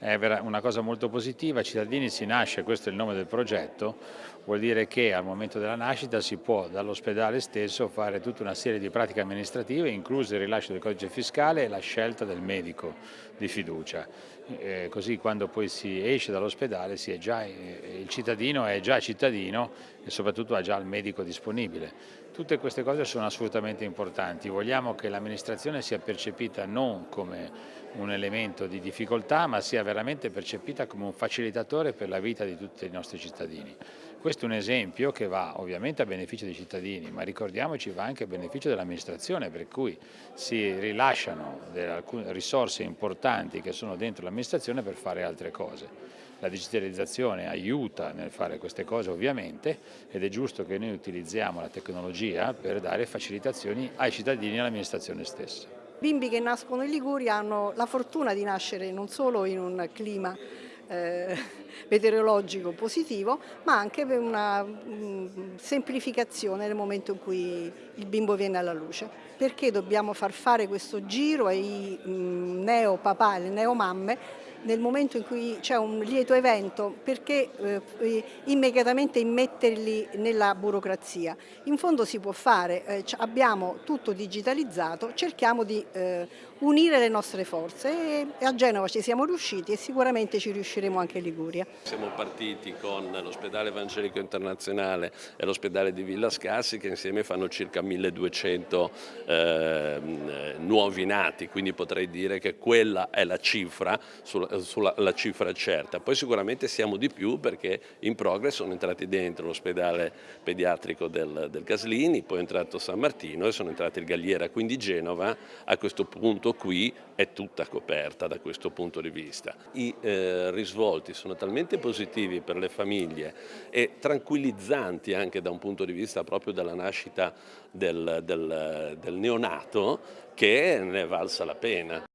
È una cosa molto positiva, Cittadini si nasce, questo è il nome del progetto, vuol dire che al momento della nascita si può dall'ospedale stesso fare tutta una serie di pratiche amministrative, incluso il rilascio del codice fiscale e la scelta del medico di fiducia. Eh, così quando poi si esce dall'ospedale eh, il cittadino è già cittadino e soprattutto ha già il medico disponibile. Tutte queste cose sono assolutamente importanti, vogliamo che l'amministrazione sia percepita non come un elemento di difficoltà ma sia veramente percepita come un facilitatore per la vita di tutti i nostri cittadini. Questo è un esempio che va ovviamente a beneficio dei cittadini, ma ricordiamoci va anche a beneficio dell'amministrazione, per cui si rilasciano alcune risorse importanti che sono dentro l'amministrazione per fare altre cose. La digitalizzazione aiuta nel fare queste cose ovviamente ed è giusto che noi utilizziamo la tecnologia per dare facilitazioni ai cittadini e all'amministrazione stessa. Bimbi che nascono in Liguria hanno la fortuna di nascere non solo in un clima eh, meteorologico positivo, ma anche per una mh, mm, semplificazione nel momento in cui il bimbo viene alla luce. Perché dobbiamo far fare questo giro ai mm, neopapà e alle neomamme nel momento in cui c'è un lieto evento, perché eh, immediatamente immetterli nella burocrazia? In fondo si può fare, eh, abbiamo tutto digitalizzato, cerchiamo di eh, unire le nostre forze e, a Genova ci siamo riusciti e sicuramente ci riusciremo anche in Liguria. Siamo partiti con l'ospedale evangelico internazionale e l'ospedale di Villa Scassi che insieme fanno circa 1200 eh, nuovi nati, quindi potrei dire che quella è la cifra sulla sulla la cifra certa. Poi sicuramente siamo di più perché in progress sono entrati dentro l'ospedale pediatrico del, del Caslini, poi è entrato San Martino e sono entrati il Galliera, quindi Genova a questo punto qui è tutta coperta da questo punto di vista. I eh, risvolti sono talmente positivi per le famiglie e tranquillizzanti anche da un punto di vista proprio della nascita del, del, del neonato che ne valsa la pena.